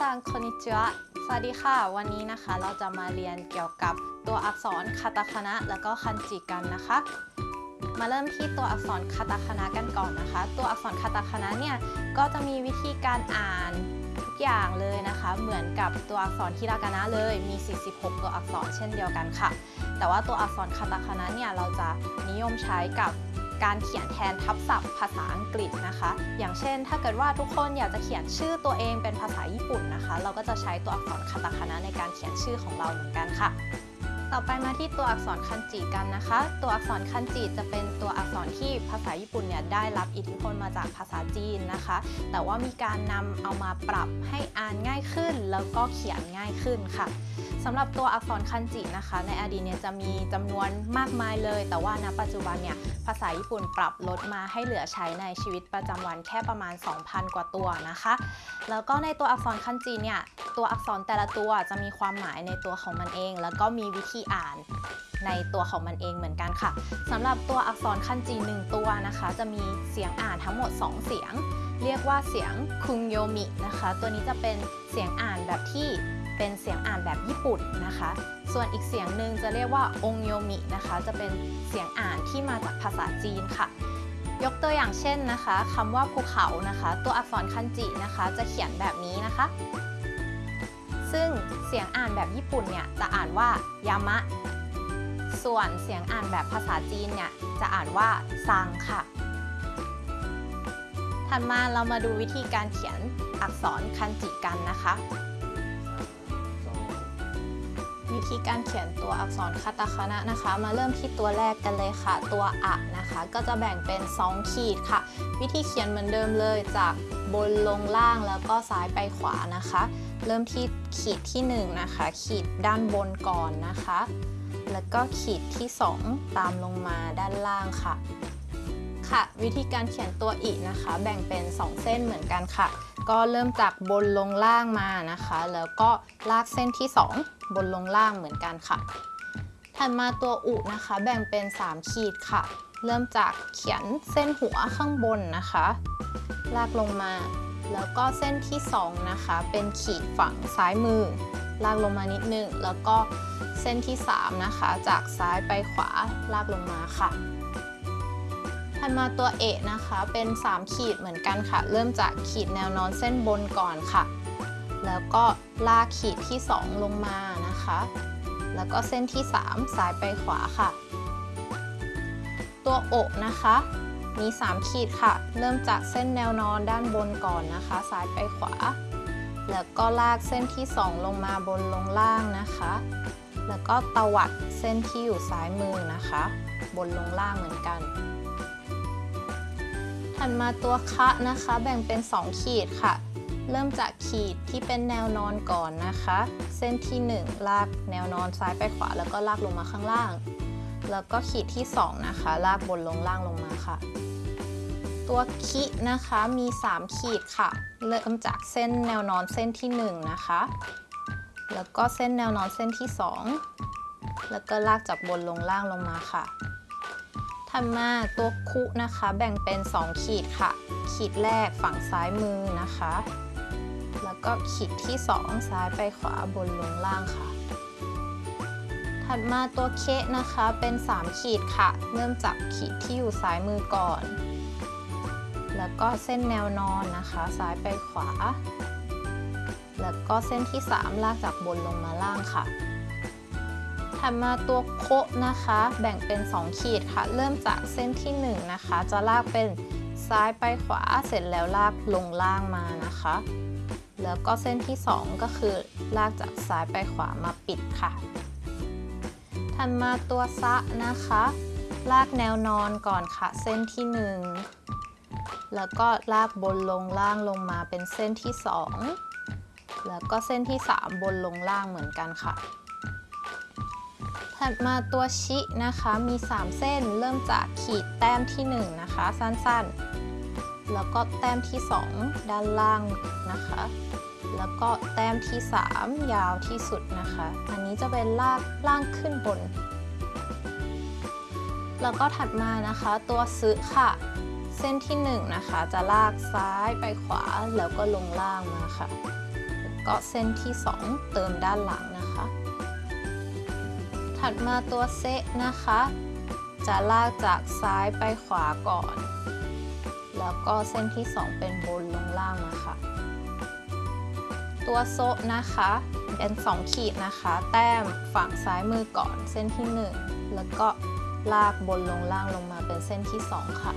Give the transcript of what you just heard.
ซังคอนิจิวะสวัสดีค่ะ วันนี้นะคะเราจะมาเรียนเกี่ยวกับตัวอักษรคาตาคานะแล้วก็คันจิกันนะคะ มาเริ่มที่ตัวอักษรคาตาคานะกันก่อนนะคะ ตัวอักษรคาตาคานะเนี่ยก็จะมีวิธีการอ่านทุกอย่างเลยนะคะ เหมือนกับตัวอักษรฮิรากานะเลยมี 46 ตัวอักษรเช่นเดียวกันค่ะ แต่ว่าตัวอักษรคาตาคานะเนี่ยเราจะนิยมใช้กับ การเขียนแทนทับศัพท์ภาษาอังกฤษนะคะ อย่างเช่น ถ้าเกิดว่าทุกคนอยากจะเขียนชื่อตัวเองเป็นภาษาญี่ปุ่นนะคะ เราก็จะใช้ตัวอักษรคาตาคานะในการเขียนชื่อของเราเหมือนกันค่ะ ต่อไปมาที่ตัวอักษรคันจิกันนะคะ ตัวอักษรคันจิจะเป็นตัวอักษรที่ภาษาญี่ปุ่นเนี่ยได้รับอิทธิพลมาจากภาษาจีนนะคะ แต่ว่ามีการนำเอามาปรับให้อ่านง่ายขึ้น แล้วก็เขียนง่ายขึ้นค่ะสำหรับตัวอักษรคันจินะคะ ในอดีตเนี่ยจะมีจำนวนมากมายเลย แต่ว่าณปัจจุบันเนี่ยภาษาญี่ปุ่นปรับลดมาให้เหลือใช้ในชีวิตประจำวันแค่ประมาณ 2,000 กว่าตัวนะคะ แล้วก็ในตัวอักษรคันจิเนี่ยตัวอักษรแต่ละตัวจะมีความหมายในตัวของมันเอง แล้วก็มีวิธีธีอ่านในตัวของมันเองเหมือนกันค่ะสำหรับตัวอักษรคันจิหนึ่งตัวนะคะ จะมีเสียงอ่านทั้งหมด 2 เสียง เรียกว่าเสียงคุงโยมินะคะ ตัวนี้จะเป็นเสียงอ่านแบบที่เป็นเสียงอ่านแบบญี่ปุ่นนะคะ ส่วนอีกเสียงหนึ่งจะเรียกว่าองโยมินะคะ จะเป็นเสียงอ่านที่มาจากภาษาจีนค่ะ ยกตัวอย่างเช่นนะคะคำว่าภูเขานะคะ ตัวอักษรคันจินะคะ จะเขียนแบบนี้นะคะ ซึ่งเสียงอ่านแบบญี่ปุ่นเนี่ยจะอ่านว่ายามะ ส่วนเสียงอ่านแบบภาษาจีนเนี่ยจะอ่านว่าซังค่ะ ถัดมาเรามาดูวิธีการเขียนอักษรคันจิกันนะคะ วิธีการเขียนตัวอักษรคาตาคานะนะคะ มาเริ่มที่ตัวแรกกันเลยค่ะ ตัวอะนะคะ ก็จะแบ่งเป็น 2 ขีดค่ะ วิธีเขียนเหมือนเดิมเลยจากบนลงล่างแล้วก็ซ้ายไปขวานะคะ เริ่มที่ขีดที่ 1 นะคะ ขีดด้านบนก่อนนะคะ แล้วก็ขีดที่ 2 ตามลงมาด้านล่างค่ะ ค่ะ วิธีการเขียนตัวอีนะคะ แบ่งเป็น 2 เส้นเหมือนกันค่ะ ก็เริ่มจากบนลงล่างมานะคะ แล้วก็ลากเส้นที่ 2 บนลงล่างเหมือนกันค่ะถัดมาตัวอุนะคะ แบ่งเป็น 3 ขีดค่ะ เริ่มจากเขียนเส้นหัวข้างบนนะคะ ลากลงมา แล้วก็เส้นที่ 2 นะคะ เป็นขีดฝั่งซ้ายมือ ลากลงมานิดนึง แล้วก็เส้นที่ 3 นะคะ จากซ้ายไปขวาลากลงมาค่ะ ถัดมาตัวเอนะคะเป็น 3 ขีดเหมือนกันค่ะ เริ่มจากขีดแนวนอนเส้นบนก่อนค่ะ แล้วก็ลากขีดที่ 2 ลงมานะคะ แล้วก็เส้นที่3ซ้ายไปขวาค่ะ ตัวโอะนะคะ มี 3 ขีดค่ะ เริ่มจากเส้นแนวนอนด้านบนก่อนนะคะซ้ายไปขวา แล้วก็ลากเส้นที่ 2 ลงมาบนลงล่างนะคะ แล้วก็ตวัดเส้นที่อยู่ซ้ายมือนะคะ บนลงล่างเหมือนกัน ถัดมาตัวคะนะคะ แบ่งเป็น 2 ขีดค่ะ เริ่มจากขีดที่เป็นแนวนอนก่อนนะคะ เส้นที่ 1 ลากแนวนอนซ้ายไปขวา แล้วก็ลากลงมาข้างล่าง แล้วก็ขีดที่ 2 นะคะ ลากบนลงล่างลงมาค่ะ ตัวคินะคะมี 3 ขีดค่ะ เริ่มจากเส้นแนวนอนเส้นที่ 1 นะคะ แล้วก็เส้นแนวนอนเส้นที่ 2 แล้วก็ลากจากบนลงล่างลงมาค่ะ ถัดมาตัวคุนะคะ แบ่งเป็น 2 ขีดค่ะ ขีดแรกฝั่งซ้ายมือนะคะ แล้วก็ขีดที่ 2 ซ้ายไปขวาบนลงล่างค่ะ ถัดมาตัวเคนะคะเป็น 3 ขีดค่ะ เริ่มจากขีดที่อยู่ซ้ายมือก่อน แล้วก็เส้นแนวนอนนะคะ ซ้ายไปขวา แล้วก็เส้นที่ 3 ลากจากบนลงมาล่างค่ะ ถัดมาตัวโคนะคะ แบ่งเป็น 2 ขีดค่ะ เริ่มจากเส้นที่ 1 นะคะ จะลากเป็นซ้ายไปขวาเสร็จแล้วลากลงล่างมานะคะ แล้วก็เส้นที่ 2 ก็คือลากจากซ้ายไปขวามาปิดค่ะถัดมาตัวซะนะคะ ลากแนวนอนก่อนค่ะ เส้นที่ 1 แล้วก็ลากบนลงล่างลงมาเป็นเส้นที่ 2 แล้วก็เส้นที่ 3 บนลงล่างเหมือนกันค่ะ ถัดมาตัวชินะคะ มี 3 เส้น เริ่มจากขีดแต้มที่ 1 นะคะ สั้นๆ แล้วก็แต้มที่ 2 ด้านล่างนะคะ แล้วก็แต้มที่ 3 ยาวที่สุดนะคะ อันนี้จะเป็นลากล่างขึ้นบน แล้วก็ถัดมานะคะตัวซึค่ะเส้นที่1นะคะจะลากซ้ายไปขวาแล้วก็ลงล่างมาค่ะ ก็เส้นที่ 2 เติมด้านหลังนะคะ ถัดมาตัวเซะนะคะ จะลากจากซ้ายไปขวาก่อน แล้วก็เส้นที่ 2 เป็นบนลงล่างนะคะตัวโซะนะคะเป็น2ขีดนะคะ แต้มฝั่งซ้ายมือก่อนเส้นที่ 1 แล้วก็ลากบนลงล่างลงมาเป็นเส้นที่ 2 ค่ะ